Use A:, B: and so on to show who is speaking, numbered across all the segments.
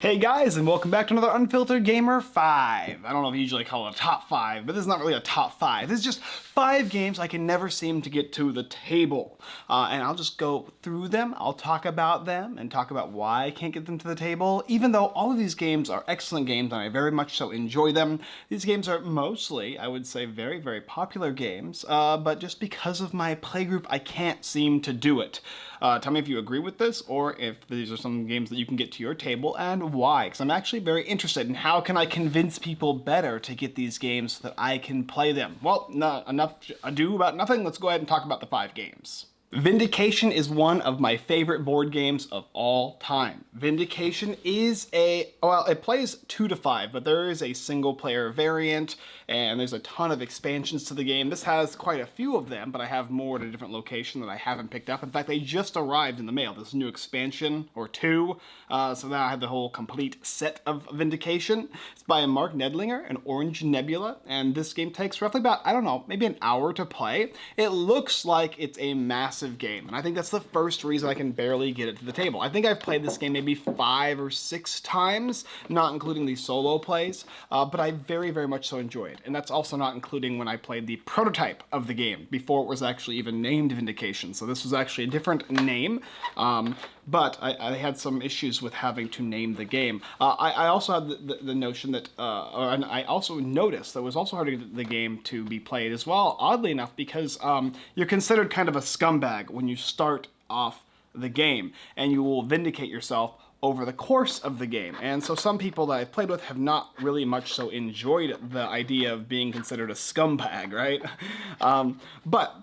A: Hey guys, and welcome back to another Unfiltered Gamer 5. I don't know if you usually call it a top 5, but this is not really a top 5. This is just 5 games I can never seem to get to the table. Uh, and I'll just go through them, I'll talk about them, and talk about why I can't get them to the table. Even though all of these games are excellent games and I very much so enjoy them, these games are mostly, I would say, very, very popular games. Uh, but just because of my playgroup, I can't seem to do it. Uh, tell me if you agree with this, or if these are some games that you can get to your table, and why, because I'm actually very interested in how can I convince people better to get these games so that I can play them. Well, not enough ado about nothing, let's go ahead and talk about the five games. Vindication is one of my favorite board games of all time. Vindication is a, well, it plays two to five, but there is a single player variant and there's a ton of expansions to the game. This has quite a few of them, but I have more at a different location that I haven't picked up. In fact, they just arrived in the mail, this new expansion, or two, uh, so now I have the whole complete set of Vindication. It's by Marc Neidlinger and Orange Nebula, and this game takes roughly about, I don't know, maybe an hour to play. It looks like it's a massive game, and I think that's the first reason I can barely get it to the table. I think I've played this game maybe five or six times, not including the solo plays, uh, but I very, very much so enjoy it and that's also not including when I played the prototype of the game before it was actually even named Vindication. So this was actually a different name, um, but I, I, had some issues with having to name the game. Uh, I, I, also had the, the, the notion that, uh, and I also noticed that it was also hard to get the game to be played as well, oddly enough, because um, you're considered kind of a scumbag when you start off the game, and you will vindicate yourself over the course of the game. And so some people that I've played with have not really much so enjoyed the idea of being considered a scumbag, right? Um, but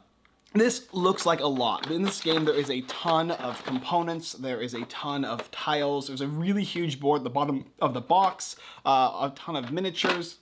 A: this looks like a lot. In this game, there is a ton of components. There is a ton of tiles. There's a really huge board at the bottom of the box, uh, a ton of miniatures,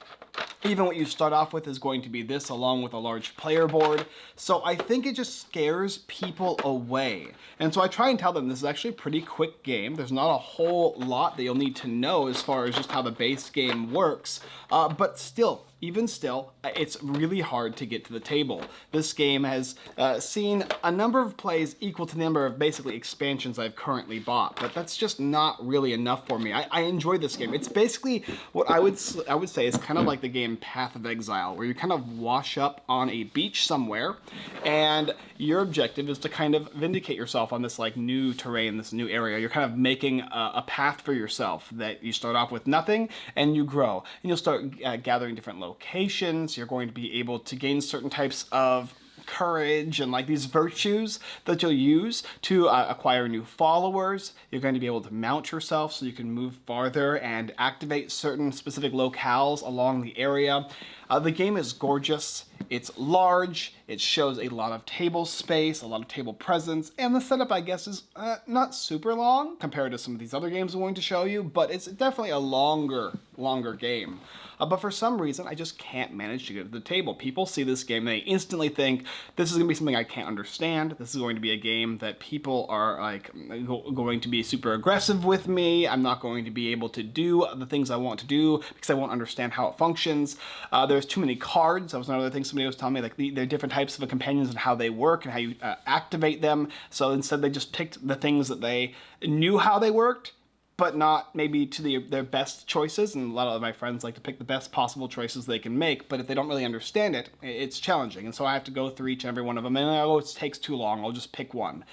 A: even what you start off with is going to be this along with a large player board. So I think it just scares people away. And so I try and tell them this is actually a pretty quick game. There's not a whole lot that you'll need to know as far as just how the base game works. Uh, but still, even still, uh, it's really hard to get to the table. This game has uh, seen a number of plays equal to the number of basically expansions I've currently bought, but that's just not really enough for me. I, I enjoy this game. It's basically what I would I would say is kind of like the game Path of Exile, where you kind of wash up on a beach somewhere, and your objective is to kind of vindicate yourself on this like new terrain, this new area. You're kind of making a, a path for yourself that you start off with nothing, and you grow, and you'll start uh, gathering different locations locations, you're going to be able to gain certain types of courage and like these virtues that you'll use to uh, acquire new followers. You're going to be able to mount yourself so you can move farther and activate certain specific locales along the area. Uh, the game is gorgeous. It's large, it shows a lot of table space, a lot of table presence, and the setup, I guess, is uh, not super long compared to some of these other games I'm going to show you, but it's definitely a longer, longer game. Uh, but for some reason, I just can't manage to get to the table. People see this game, they instantly think, this is going to be something I can't understand. This is going to be a game that people are like going to be super aggressive with me. I'm not going to be able to do the things I want to do because I won't understand how it functions. Uh, there's too many cards. That was another thing somebody was telling me, like the, there are different types of companions and how they work and how you uh, activate them. So instead they just picked the things that they knew how they worked but not maybe to the, their best choices. And a lot of my friends like to pick the best possible choices they can make, but if they don't really understand it, it's challenging. And so I have to go through each and every one of them, and oh, it takes too long, I'll just pick one.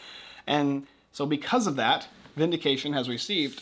A: And so because of that, Vindication has received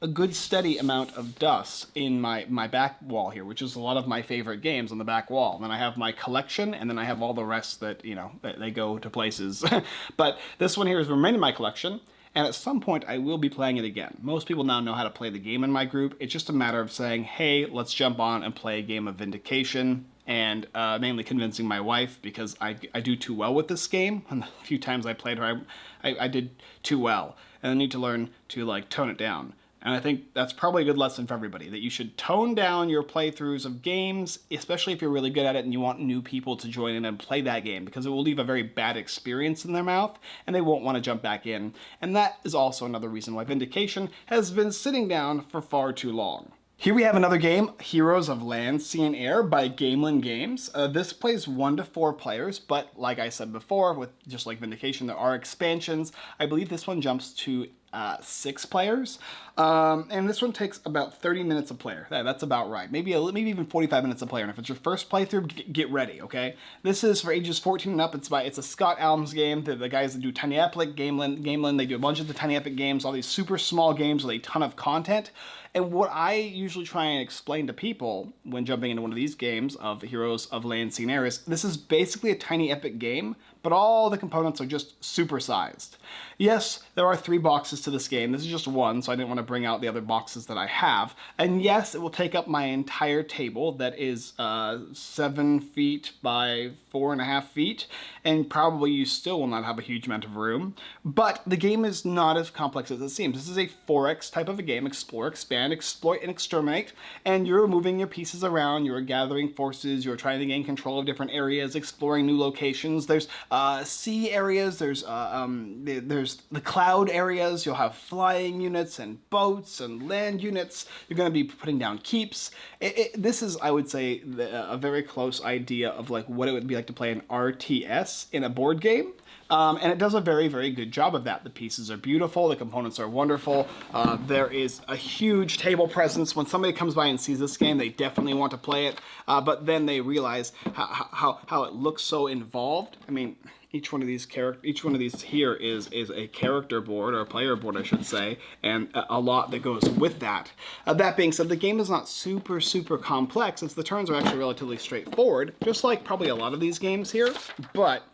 A: a good steady amount of dust in my, my back wall here, which is a lot of my favorite games on the back wall. And then I have my collection, and then I have all the rest that, you know, they go to places. but this one here is remaining in my collection, and at some point I will be playing it again. Most people now know how to play the game in my group. It's just a matter of saying, hey, let's jump on and play a game of Vindication and uh, mainly convincing my wife because I, I do too well with this game. And the few times I played her, I, I, I did too well. And I need to learn to like tone it down. And I think that's probably a good lesson for everybody, that you should tone down your playthroughs of games, especially if you're really good at it and you want new people to join in and play that game, because it will leave a very bad experience in their mouth, and they won't want to jump back in. And that is also another reason why Vindication has been sitting down for far too long. Here we have another game, Heroes of Land, Sea and Air by Gamelyn Games. Uh, this plays one to four players, but like I said before, with just like Vindication, there are expansions. I believe this one jumps to uh, six players. Um, and this one takes about 30 minutes a player. That, that's about right. Maybe a, maybe even 45 minutes a player. And if it's your first playthrough, get ready, okay? This is for ages 14 and up. It's by it's a Scott Almes game. The, the guys that do Tiny Epic, Gamelyn, Gamelyn, they do a bunch of the Tiny Epic games, all these super small games with a ton of content. And what I usually try and explain to people when jumping into one of these games of Heroes of Land Air this is basically a Tiny Epic game, but all the components are just supersized. Yes, there are three boxes to this game. This is just one, so I didn't want to bring out the other boxes that I have. And yes, it will take up my entire table that is uh, seven feet by four and a half feet, and probably you still will not have a huge amount of room. But the game is not as complex as it seems. This is a 4X type of a game, explore, expand, exploit, and exterminate, and you're moving your pieces around, you're gathering forces, you're trying to gain control of different areas, exploring new locations. There's uh, sea areas, there's, uh, um, there's the cloud areas, you'll have flying units and boats and land units, you're going to be putting down keeps. It, it, this is, I would say, the, a very close idea of like what it would be like to play an RTS in a board game. Um, and it does a very, very good job of that. The pieces are beautiful, the components are wonderful. Uh, there is a huge table presence. When somebody comes by and sees this game, they definitely want to play it, uh, but then they realize how, how, how it looks so involved. I mean, each one of these character each one of these here is is a character board or a player board I should say and a, lot that goes with that uh, that being said the game is not super super complex since the turns are actually relatively straightforward just like probably a lot of these games here but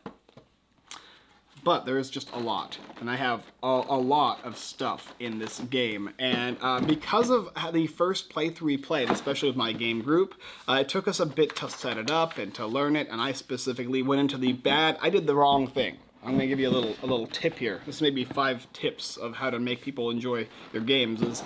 A: but there is just a lot and I have a, a lot of stuff in this game. And uh, because of the first playthrough we played especially with my game group uh, it took us a bit to set it up and to learn it and I specifically went into the bad I did the wrong thing. I'm gonna give you a little a little tip here. This may be five tips of how to make people enjoy your games is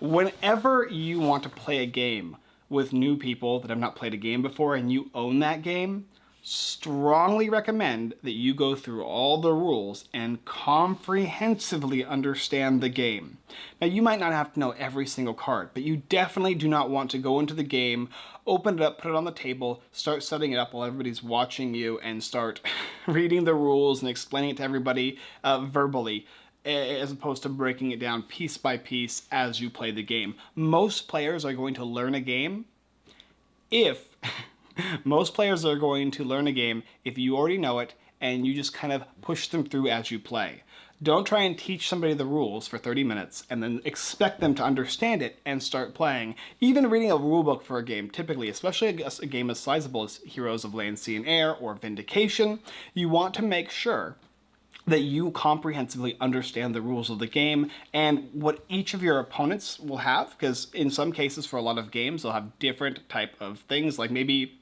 A: whenever you want to play a game with new people that have not played a game before and you own that game strongly recommend that you go through all the rules and comprehensively understand the game. Now you might not have to know every single card, but you definitely do not want to go into the game, open it up, put it on the table, start setting it up while everybody's watching you and start reading the rules and explaining it to everybody uh, verbally as opposed to breaking it down piece by piece as you play the game. Most players are going to learn a game if Most players are going to learn a game if you already know it and you just kind of push them through as you play. Don't try and teach somebody the rules for 30 minutes and then expect them to understand it and start playing. Even reading a rulebook for a game, typically, especially a, a game as sizable as Heroes of Land, Sea, and Air or Vindication, you want to make sure that you comprehensively understand the rules of the game and what each of your opponents will have because in some cases for a lot of games they'll have different type of things like maybe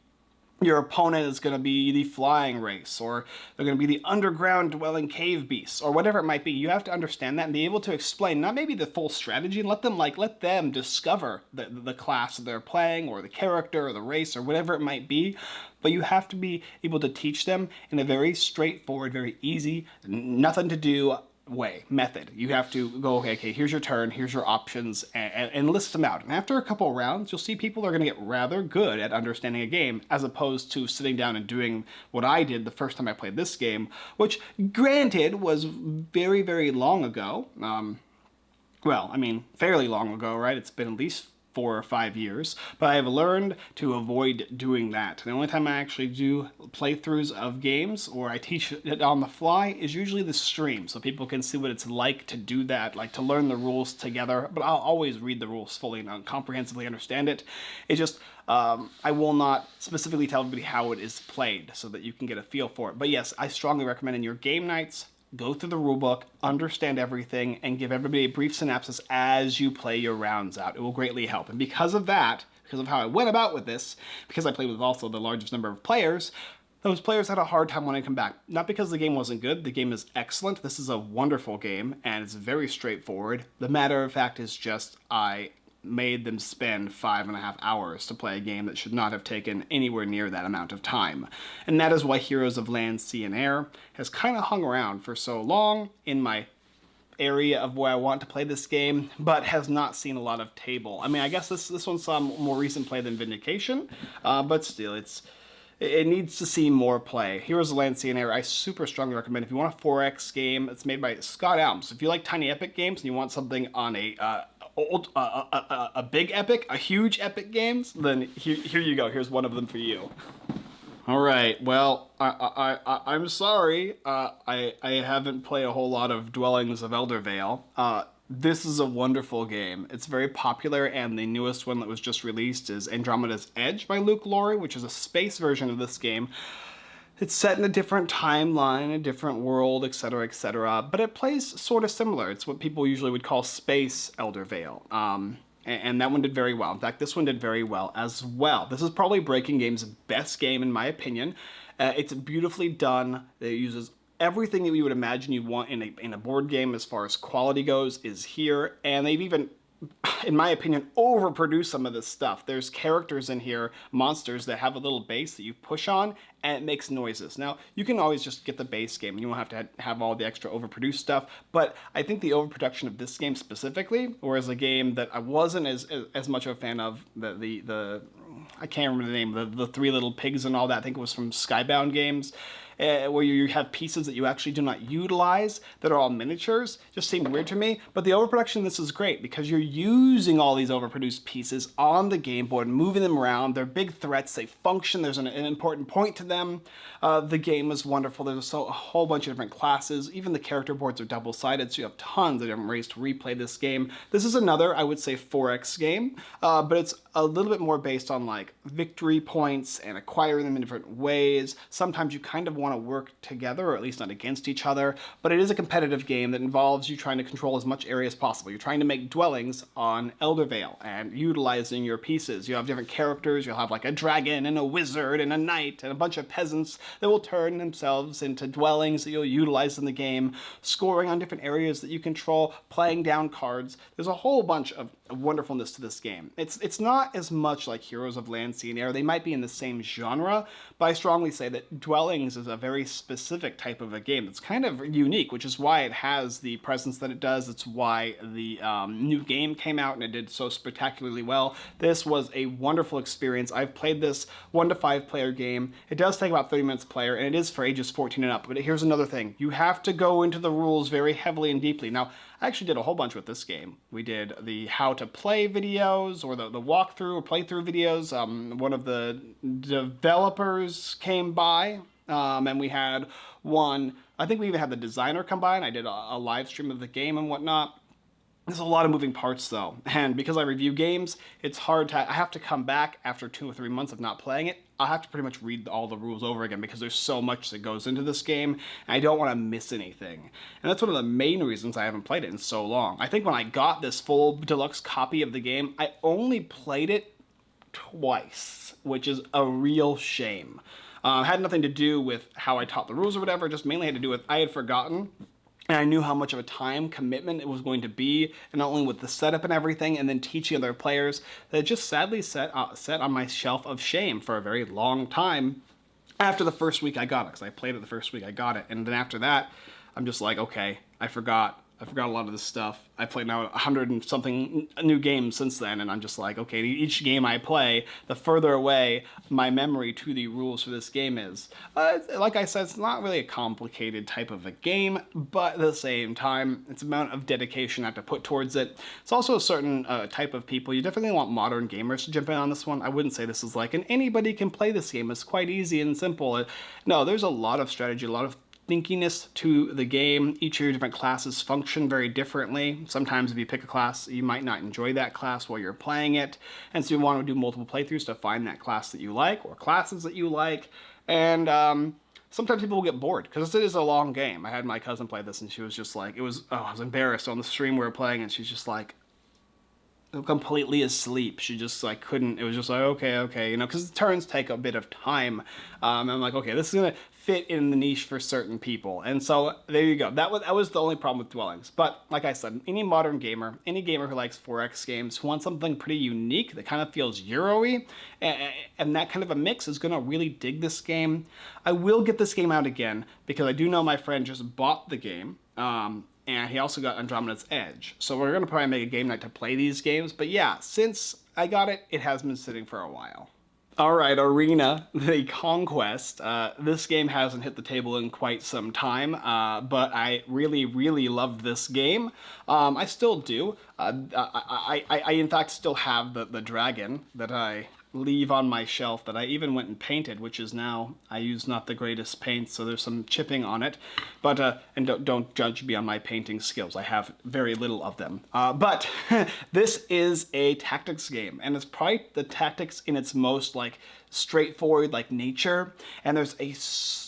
A: your opponent is going to be the flying race or they're going to be the underground dwelling cave beasts or whatever it might be. You have to understand that and be able to explain not maybe the full strategy and let them like let them discover the, the class that they're playing or the character or the race or whatever it might be. But you have to be able to teach them in a very straightforward very easy nothing to do way, method. You have to go, okay, okay, here's your turn, here's your options, and, and, and list them out. And after a couple rounds, you'll see people are going to get rather good at understanding a game, as opposed to sitting down and doing what I did the first time I played this game, which, granted, was very, very long ago. Um, well, I mean, fairly long ago, right? It's been at least four or five years, but I have learned to avoid doing that. The only time I actually do playthroughs of games or I teach it on the fly is usually the stream, so people can see what it's like to do that, like to learn the rules together, but I'll always read the rules fully and comprehensively understand it. It's just, um, I will not specifically tell everybody how it is played so that you can get a feel for it. But yes, I strongly recommend in your game nights, go through the rulebook, understand everything, and give everybody a brief synopsis as you play your rounds out. It will greatly help. And because of that, because of how I went about with this, because I played with also the largest number of players, those players had a hard time when I come back. Not because the game wasn't good, the game is excellent. This is a wonderful game, and it's very straightforward. The matter of fact is just I made them spend five and a half hours to play a game that should not have taken anywhere near that amount of time. And that is why Heroes of Land, Sea, and Air has kind of hung around for so long in my area of where I want to play this game, but has not seen a lot of table. I mean, I guess this this one saw more recent play than Vindication, uh, but still, it's it needs to see more play. Heroes of Land, Sea, and Air, I super strongly recommend. If you want a 4X game, it's made by Scott Almes. If you like tiny epic games and you want something on a uh, old, uh, a, a, big epic, a huge epic games, then here, here you go. Here's one of them for you. All right. Well, I, I, I, am sorry. Uh, I, I haven't played a whole lot of Dwellings of Eldervale. Uh, this is a wonderful game. It's very popular, and the newest one that was just released is Andromeda's Edge by Luke Laurie, which is a space version of this game. It's set in a different timeline, a different world, etc., etc., but it plays sort of similar. It's what people usually would call space Eldervale. Um, and that one did very well. In fact, this one did very well as well. This is probably Breaking Game's best game in my opinion. Uh, it's beautifully done. It uses everything that you would imagine you want in a, in a board game as far as quality goes is here, and they've even in my opinion, overproduce some of this stuff. There's characters in here, monsters, that have a little base that you push on, and it makes noises. Now, you can always just get the base game, and you won't have to have all the extra overproduced stuff, but I think the overproduction of this game specifically, whereas a game that I wasn't as, as, as much of a fan of, the, the, the I can't remember the name, the, the Three Little Pigs and all that, I think it was from Skybound Games, uh, where you have pieces that you actually do not utilize that are all miniatures just seemed weird to me. But the overproduction this is great because you're using all these overproduced pieces on the game board, moving them around. They're big threats, they function, there's an, an important point to them. Uh, the game is wonderful. There's so, a whole bunch of different classes. Even the character boards are double-sided, so you have tons of different ways to replay this game. This is another, I would say, 4X game, uh, but it's a little bit more based on like victory points and acquiring them in different ways. Sometimes you kind of want want to work together, or at least not against each other, but it is a competitive game that involves you trying to control as much area as possible. You're trying to make dwellings on Eldervale and utilizing your pieces. You have different characters, you'll have like a dragon and a wizard and a knight and a bunch of peasants that will turn themselves into dwellings that you'll utilize in the game, scoring on different areas that you control, playing down cards. There's a whole bunch of wonderfulness to this game. It's it's not as much like Heroes of Land, Sea and Air. They might be in the same genre, but I strongly say that Dwellings is a very specific type of a game that's kind of unique, which is why it has the presence that it does. It's why the um, new game came out and it did so spectacularly well. This was a wonderful experience. I've played this one to five player game. It does take about 30 minutes player and it is for ages 14 and up. But here's another thing. You have to go into the rules very heavily and deeply. Now, I actually did a whole bunch with this game. We did the how to play videos or the, the walkthrough or playthrough videos. Um, one of the developers came by um, and we had one, I think we even had the designer come by and I did a, a live stream of the game and whatnot. There's a lot of moving parts though, and because I review games, it's hard to, I have to come back after two or three months of not playing it. I have to pretty much read all the rules over again because there's so much that goes into this game, and I don't want to miss anything. And that's one of the main reasons I haven't played it in so long. I think when I got this full deluxe copy of the game, I only played it twice, which is a real shame. Uh, had nothing to do with how I taught the rules or whatever, just mainly had to do with I had forgotten and I knew how much of a time commitment it was going to be, and not only with the setup and everything, and then teaching other players, that just sadly set, uh, set on my shelf of shame for a very long time after the first week I got it, because I played it the first week I got it, and then after that, I'm just like, okay, I forgot, I forgot a lot of this stuff. I played now a hundred and something new games since then, and I'm just like, okay, each game I play, the further away my memory to the rules for this game is. Uh, like I said, it's not really a complicated type of a game, but at the same time, it's amount of dedication I have to put towards it. It's also a certain uh, type of people. You definitely want modern gamers to jump in on this one. I wouldn't say this is like an anybody can play this game. It's quite easy and simple. No, there's a lot of strategy, a lot of thinkiness to the game. Each of your different classes function very differently. Sometimes if you pick a class, you might not enjoy that class while you're playing it. And so you want to do multiple playthroughs to find that class that you like or classes that you like. And um, sometimes people will get bored because it is a long game. I had my cousin play this and she was just like, it was, oh, I was embarrassed on the stream we were playing and she's just like, completely asleep. She just like couldn't, it was just like, okay, okay, you know, because the turns take a bit of time. Um, I'm like, okay, this is gonna fit in the niche for certain people. And so there you go. That was, that was the only problem with Dwellings. But like I said, any modern gamer, any gamer who likes 4X games, who wants something pretty unique that kind of feels Euro-y, and, and that kind of a mix is gonna really dig this game. I will get this game out again because I do know my friend just bought the game. Um, and he also got Andromeda's Edge. So we're going to probably make a game night to play these games, but yeah, since I got it, it has been sitting for a while. All right, Arena, the Conquest. Uh, this game hasn't hit the table in quite some time, uh, but I really, really loved this game. Um, I still do. Uh, I, I, I, in fact, still have the, the dragon that I leave on my shelf that I even went and painted, which is now, I use not the greatest paint, so there's some chipping on it. But, uh, and don't, don't judge me on my painting skills. I have very little of them. Uh, but this is a tactics game, and it's probably the tactics in its most, like, straightforward like nature. And there's a,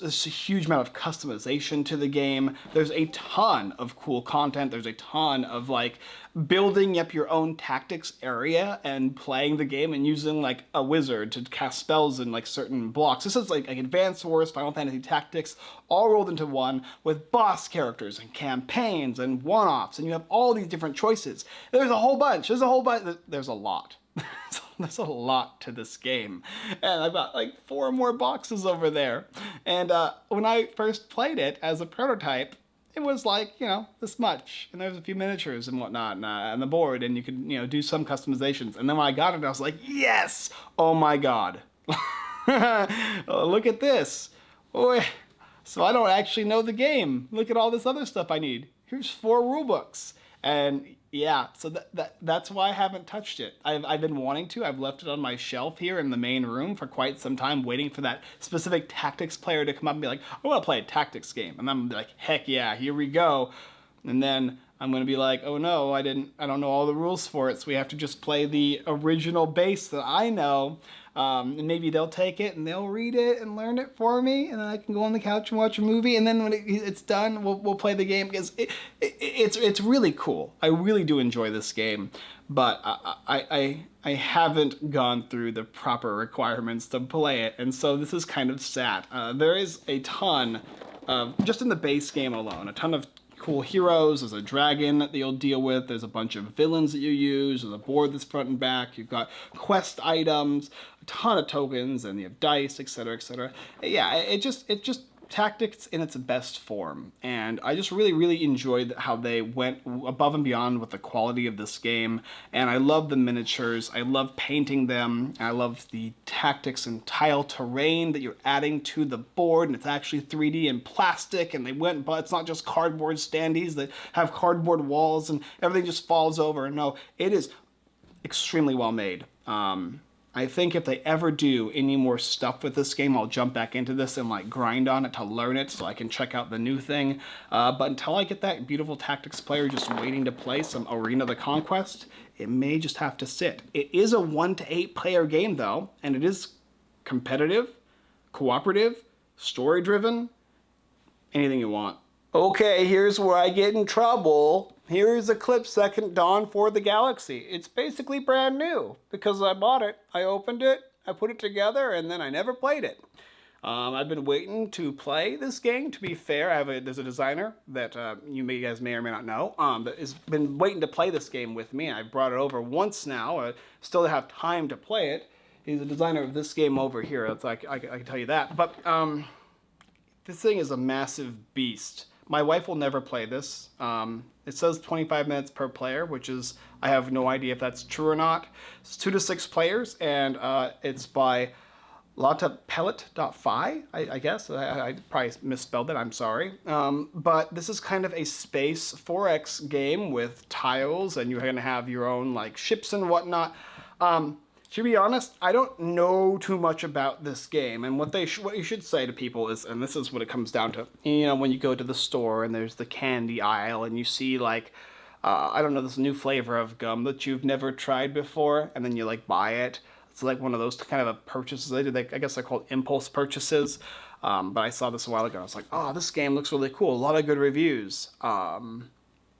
A: a, huge amount of customization to the game. There's a ton of cool content. There's a ton of like building up your own tactics area and playing the game and using like a wizard to cast spells in like certain blocks. This is like, like advanced wars final fantasy tactics all rolled into one with boss characters and campaigns and one-offs. And you have all these different choices. There's a whole bunch. There's a whole bunch there's a lot There's a lot to this game. And I've got like four more boxes over there. And uh, when I first played it as a prototype, it was like, you know, this much. And there's a few miniatures and whatnot and, uh, on the board and you could, you know, do some customizations. And then when I got it, I was like, yes! Oh my god. Look at this. So I don't actually know the game. Look at all this other stuff I need. Here's four rule books. And yeah, so that, that that's why I haven't touched it. I've, I've been wanting to. I've left it on my shelf here in the main room for quite some time, waiting for that specific tactics player to come up and be like, I want to play a tactics game. And I'm like, heck yeah, here we go. And then I'm going to be like, oh no, I didn't, I don't know all the rules for it, so we have to just play the original base that I know. Um, and maybe they'll take it and they'll read it and learn it for me, and then I can go on the couch and watch a movie. And then when it, it's done, we'll, we'll play the game because it, it, it's it's really cool. I really do enjoy this game, but I, I I I haven't gone through the proper requirements to play it, and so this is kind of sad. Uh, there is a ton of just in the base game alone, a ton of cool heroes. There's a dragon that you'll deal with. There's a bunch of villains that you use. There's a board that's front and back. You've got quest items, a ton of tokens, and you have dice, etc., etc. Yeah, it just it just tactics in its best form. And I just really, really enjoyed how they went above and beyond with the quality of this game. And I love the miniatures. I love painting them. I love the tactics and tile terrain that you're adding to the board. And it's actually 3D and plastic. And they went, but it's not just cardboard standees that have cardboard walls and everything just falls over. No, it is extremely well made. Um, I think if they ever do any more stuff with this game, I'll jump back into this and like grind on it to learn it so I can check out the new thing. Uh, but until I get that beautiful tactics player just waiting to play some Arena of the Conquest, it may just have to sit. It is a one to eight player game though, and it is competitive, cooperative, story driven, anything you want. Okay, here's where I get in trouble. Here's Eclipse Second Dawn for the Galaxy. It's basically brand new because I bought it, I opened it, I put it together, and then I never played it. Um, I've been waiting to play this game. To be fair, I have a, there's a designer that uh, you may guys may or may not know um, that has been waiting to play this game with me. I brought it over once now. I still have time to play it. He's a designer of this game over here. It's like I, I can tell you that. But um, this thing is a massive beast. My wife will never play this. Um, it says 25 minutes per player, which is, I have no idea if that's true or not. It's two to six players, and uh, it's by Lautapelit.fi, I, I guess. I, I, probably misspelled it, I'm sorry. Um, but this is kind of a space 4X game with tiles, and you're to have your own like ships and whatnot. Um, to be honest, I don't know too much about this game, and what they what you should say to people is, and this is what it comes down to. You know, when you go to the store and there's the candy aisle, and you see like, uh, I don't know, this new flavor of gum that you've never tried before, and then you like buy it. It's like one of those kind of purchases. I, I guess they're called impulse purchases. Um, but I saw this a while ago. I was like, oh, this game looks really cool. A lot of good reviews. Um,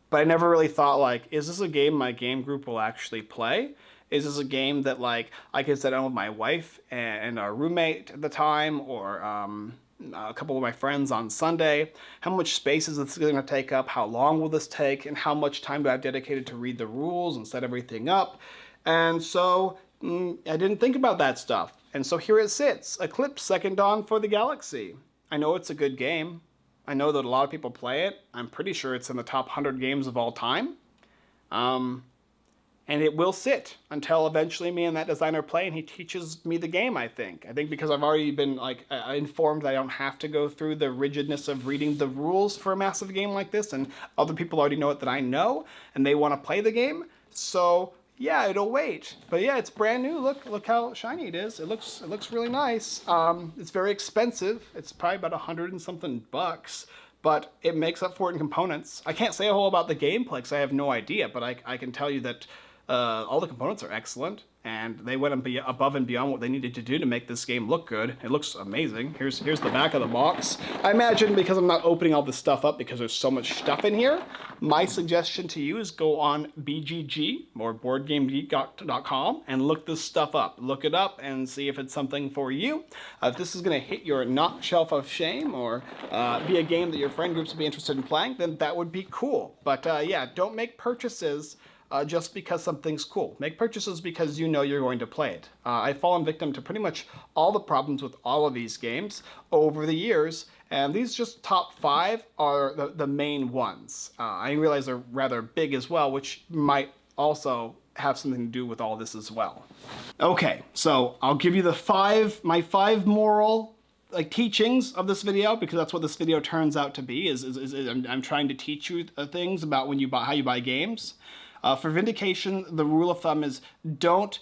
A: but I never really thought like, is this a game my game group will actually play? Is this a game that like I could sit down with my wife and our roommate at the time, or um, a couple of my friends on Sunday? How much space is this going to take up? How long will this take? And how much time do I have dedicated to read the rules and set everything up? And so mm, I didn't think about that stuff. And so here it sits, Eclipse Second Dawn for the Galaxy. I know it's a good game. I know that a lot of people play it. I'm pretty sure it's in the top 100 games of all time. Um, and it will sit until eventually me and that designer play and he teaches me the game i think. I think because i've already been like uh, informed that i don't have to go through the rigidness of reading the rules for a massive game like this and other people already know it that i know and they want to play the game. So yeah it'll wait. But yeah it's brand new. Look look how shiny it is. It looks it looks really nice. Um, it's very expensive. It's probably about a hundred and something bucks but it makes up for it in components. I can't say a whole about the gameplay because I have no idea, but I, I can tell you that uh, all the components are excellent, and they went above and beyond what they needed to do to make this game look good. It looks amazing. Here's here's the back of the box. I imagine because I'm not opening all this stuff up because there's so much stuff in here, my suggestion to you is go on BGG or BoardGameGeek.com and look this stuff up. Look it up and see if it's something for you. Uh, if this is going to hit your not shelf of shame or uh, be a game that your friend groups would be interested in playing, then that would be cool. But uh, yeah, don't make purchases uh, just because something's cool. Make purchases because you know you're going to play it. Uh, I've fallen victim to pretty much all the problems with all of these games over the years, and these just top five are the, the main ones. Uh, I realize they're rather big as well, which might also have something to do with all this as well. Okay, so I'll give you the five, my five moral like teachings of this video because that's what this video turns out to be is, is, is, is I'm, I'm, trying to teach you uh, things about when you buy how you buy games uh, for Vindication, the rule of thumb is don't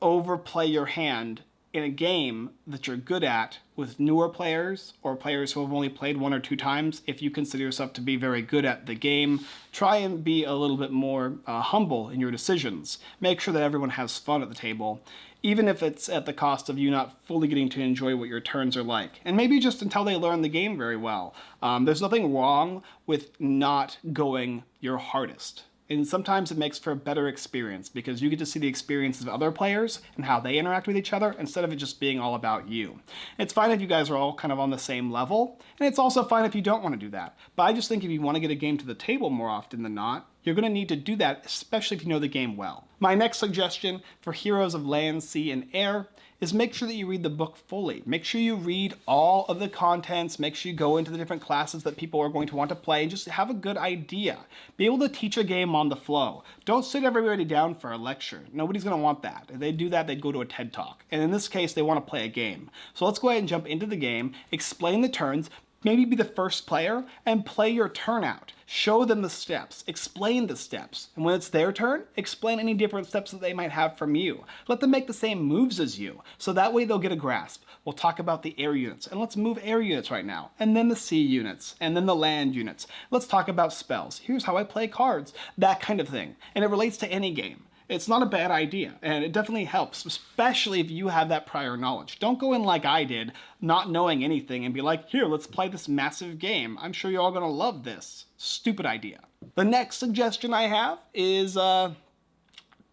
A: overplay your hand in a game that you're good at with newer players or players who have only played one or two times, if you consider yourself to be very good at the game, try and be a little bit more uh, humble in your decisions. Make sure that everyone has fun at the table, even if it's at the cost of you not fully getting to enjoy what your turns are like. And maybe just until they learn the game very well. Um, there's nothing wrong with not going your hardest. And sometimes it makes for a better experience because you get to see the experiences of other players and how they interact with each other instead of it just being all about you. It's fine if you guys are all kind of on the same level, and it's also fine if you don't want to do that. But I just think if you want to get a game to the table more often than not, you're going to need to do that, especially if you know the game well. My next suggestion for Heroes of Land, Sea, and Air is make sure that you read the book fully. Make sure you read all of the contents, make sure you go into the different classes that people are going to want to play, and just have a good idea. Be able to teach a game on the flow. Don't sit everybody down for a lecture. Nobody's going to want that. If they do that, they'd go to a TED Talk. And in this case, they want to play a game. So let's go ahead and jump into the game, explain the turns, maybe be the first player and play your turn out. Show them the steps, explain the steps, and when it's their turn, explain any different steps that they might have from you. Let them make the same moves as you, so that way they'll get a grasp. We'll talk about the air units, and let's move air units right now, and then the sea units, and then the land units. Let's talk about spells. Here's how I play cards, that kind of thing. And it relates to any game it's not a bad idea and it definitely helps, especially if you have that prior knowledge. Don't go in like I did, not knowing anything and be like, here, let's play this massive game. I'm sure you're all gonna love this. Stupid idea. The next suggestion I have is uh,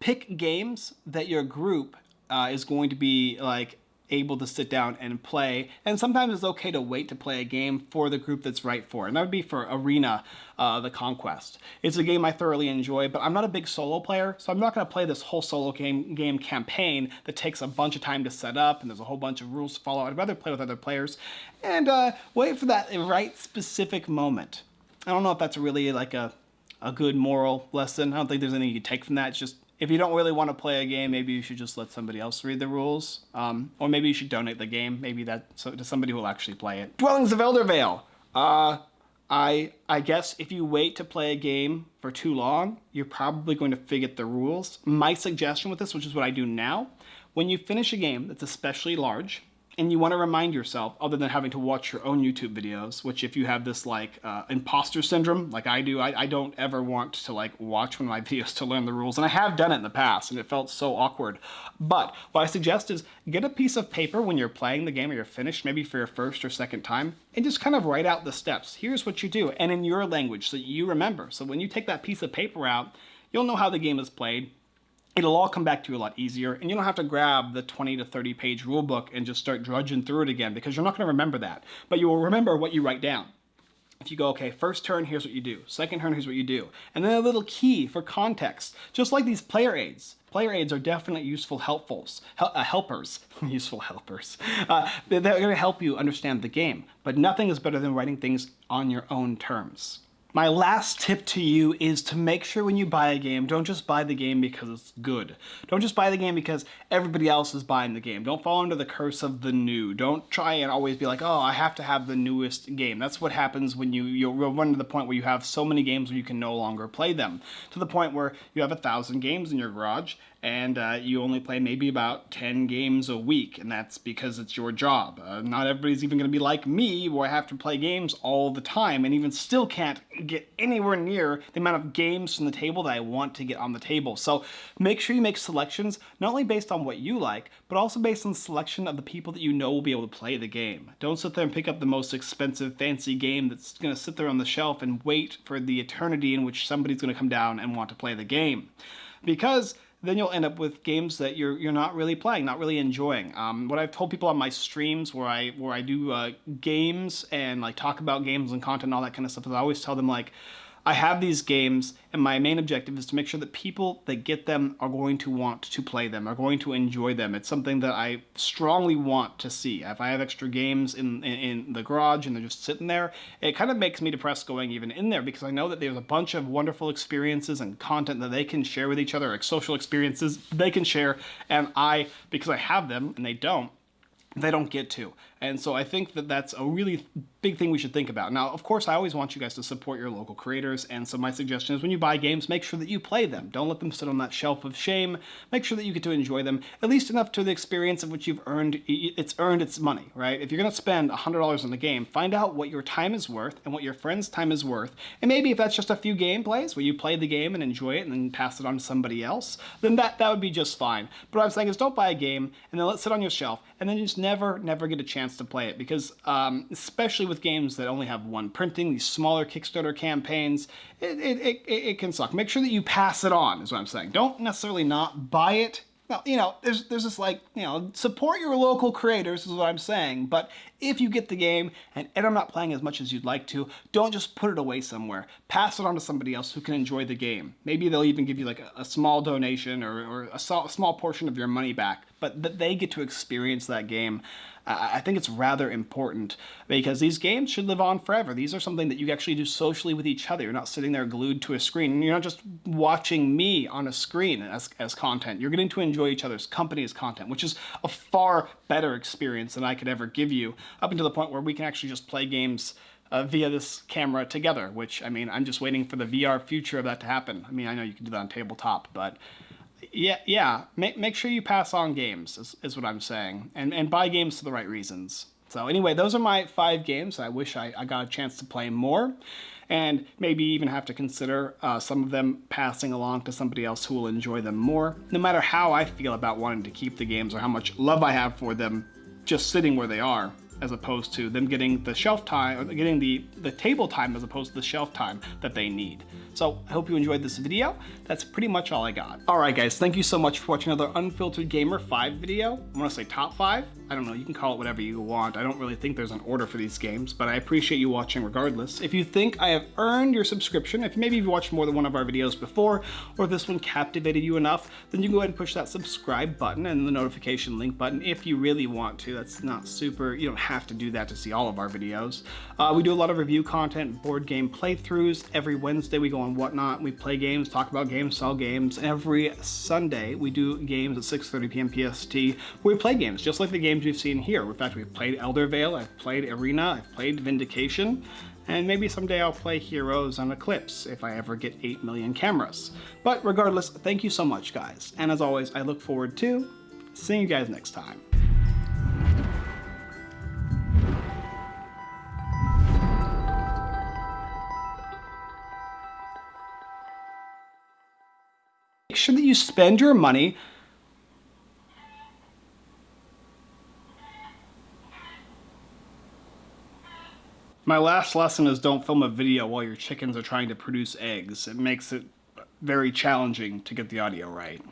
A: pick games that your group uh, is going to be like able to sit down and play. And sometimes it's okay to wait to play a game for the group that's right for. And that would be for Arena, uh, The Conquest. It's a game I thoroughly enjoy, but I'm not a big solo player, so I'm not going to play this whole solo game, game campaign that takes a bunch of time to set up and there's a whole bunch of rules to follow. I'd rather play with other players and uh, wait for that right specific moment. I don't know if that's really like a, a good moral lesson. I don't think there's anything you take from that. It's just if you don't really want to play a game, maybe you should just let somebody else read the rules. Um, or maybe you should donate the game. Maybe that so, to somebody who will actually play it. Dwellings of Eldervale. Uh, I, I guess if you wait to play a game for too long, you're probably going to forget the rules. My suggestion with this, which is what I do now, when you finish a game that's especially large, and you want to remind yourself, other than having to watch your own YouTube videos, which if you have this like uh, imposter syndrome, like I do, I, I, don't ever want to like watch one of my videos to learn the rules. And I have done it in the past and it felt so awkward. But what I suggest is get a piece of paper when you're playing the game or you're finished, maybe for your first or second time, and just kind of write out the steps. Here's what you do, and in your language so you remember. So when you take that piece of paper out, you'll know how the game is played it'll all come back to you a lot easier and you don't have to grab the 20 to 30 page rule book and just start drudging through it again because you're not going to remember that. But you will remember what you write down. If you go okay first turn here's what you do. Second turn here's what you do. And then a little key for context. Just like these player aids. Player aids are definitely useful helpfuls hel uh, helpers useful helpers. Uh, they're going to help you understand the game but nothing is better than writing things on your own terms My last tip to you is to make sure when you buy a game, don't just buy the game because it's good. Don't just buy the game because everybody else is buying the game. Don't fall under the curse of the new. Don't try and always be like, oh, I have to have the newest game. That's what happens when you, you'll run to the point where you have so many games where you can no longer play them. To the point where you have a thousand games in your garage and uh, you only play maybe about 10 games a week, and that's because it's your job. Uh, not everybody's even going to be like me, where I have to play games all the time, and even still can't get anywhere near the amount of games from the table that I want to get on the table. So make sure you make selections, not only based on what you like, but also based on the selection of the people that you know will be able to play the game. Don't sit there and pick up the most expensive, fancy game that's going to sit there on the shelf and wait for the eternity in which somebody's going to come down and want to play the game. Because then you'll end up with games that you're you're not really playing, not really enjoying. Um, what I've told people on my streams where I where I do uh, games and like talk about games and content and all that kind of stuff, is I always tell them like, I have these games, and my main objective is to make sure that people that get them are going to want to play them, are going to enjoy them. It's something that I strongly want to see. If I have extra games in, in, in the garage and they're just sitting there, it kind of makes me depressed going even in there because I know that there's a bunch of wonderful experiences and content that they can share with each other, like social experiences they can share, and I, because I have them and they don't, they don't get to. And so I think that that's a really big thing we should think about. Now, of course, I always want you guys to support your local creators, and so my suggestion is when you buy games, make sure that you play them. Don't let them sit on that shelf of shame. Make sure that you get to enjoy them, at least enough to the experience of which you've earned, it's earned its money, right? If you're gonna spend $100 on the game, find out what your time is worth and what your friend's time is worth, and maybe if that's just a few gameplays where you play the game and enjoy it and then pass it on to somebody else, then that, that would be just fine. But what I'm saying is don't buy a game and then let it sit on your shelf and then you just never, never get a chance to play it because um, especially with games that only have one printing, these smaller Kickstarter campaigns, it, it, it, it can suck. Make sure that you pass it on is what I'm saying. Don't necessarily not buy it now, you know, there's, there's this like, you know, support your local creators is what I'm saying, but if you get the game and end up not playing as much as you'd like to, don't just put it away somewhere. Pass it on to somebody else who can enjoy the game. Maybe they'll even give you like a, a small donation or, or a, a small portion of your money back, but that they get to experience that game I think it's rather important because these games should live on forever. These are something that you actually do socially with each other. You're not sitting there glued to a screen. You're not just watching me on a screen as, as content. You're getting to enjoy each other's company as content, which is a far better experience than I could ever give you up until the point where we can actually just play games uh, via this camera together, which, I mean, I'm just waiting for the VR future of that to happen. I mean, I know you can do that on tabletop, but yeah, yeah. Make, make sure you pass on games, is, is what I'm saying. And, and buy games for the right reasons. So anyway, those are my five games. I wish I, I got a chance to play more. And maybe even have to consider uh, some of them passing along to somebody else who will enjoy them more. No matter how I feel about wanting to keep the games or how much love I have for them just sitting where they are as opposed to them getting the shelf time or getting the, the table time as opposed to the shelf time that they need. So I hope you enjoyed this video. That's pretty much all I got. All right, guys, thank you so much for watching another Unfiltered Gamer 5 video. I'm gonna say top 5. I don't know, you can call it whatever you want. I don't really think there's an order for these games, but I appreciate you watching regardless. If you think I have earned your subscription, if maybe you've watched more than one of our videos before, or this one captivated you enough, then you can go ahead and push that subscribe button and the notification link button if you really want to. That's not super, you don't have to do that to see all of our videos. Uh, we do a lot of review content, board game playthroughs. Every Wednesday we go on Whatnot, we play games, talk about games, sell games. Every Sunday we do games at 6.30 p.m. PST we play games, just like the games we've seen here. In fact, we've played Eldervale, I've played Arena, I've played Vindication, and maybe someday I'll play Heroes on Eclipse if I ever get 8 million cameras. But regardless, thank you so much guys, and as always, I look forward to seeing you guys next time. Make sure that you spend your money My last lesson is don't film a video while your chickens are trying to produce eggs. It makes it very challenging to get the audio right.